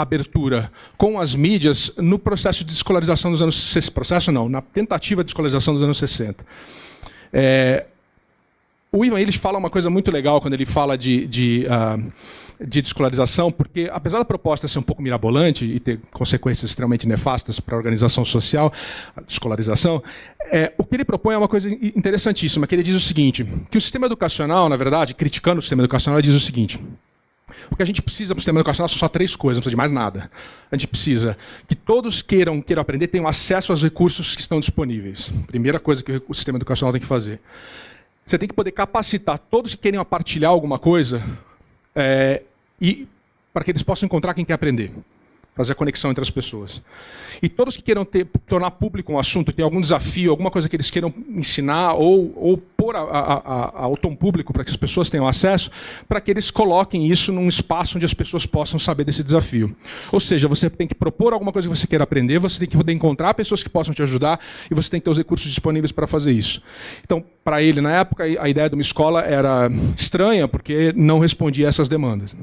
abertura com as mídias no processo de escolarização dos anos processo não, na tentativa de escolarização dos anos 60. É, o Ivan Illich fala uma coisa muito legal quando ele fala de, de, uh, de descolarização, porque apesar da proposta ser um pouco mirabolante e ter consequências extremamente nefastas para a organização social, a descolarização, é, o que ele propõe é uma coisa interessantíssima, que ele diz o seguinte, que o sistema educacional, na verdade, criticando o sistema educacional, ele diz o seguinte, o que a gente precisa para o sistema educacional são só três coisas, não precisa de mais nada. A gente precisa que todos queiram, queiram aprender, tenham acesso aos recursos que estão disponíveis. Primeira coisa que o sistema educacional tem que fazer. Você tem que poder capacitar todos que querem partilhar alguma coisa é, e para que eles possam encontrar quem quer aprender fazer a conexão entre as pessoas. E todos que queiram ter, tornar público um assunto, tem algum desafio, alguma coisa que eles queiram ensinar ou, ou pôr a, a, a, ao tom público para que as pessoas tenham acesso, para que eles coloquem isso num espaço onde as pessoas possam saber desse desafio. Ou seja, você tem que propor alguma coisa que você queira aprender, você tem que poder encontrar pessoas que possam te ajudar e você tem que ter os recursos disponíveis para fazer isso. Então, para ele, na época, a ideia de uma escola era estranha, porque não respondia a essas demandas.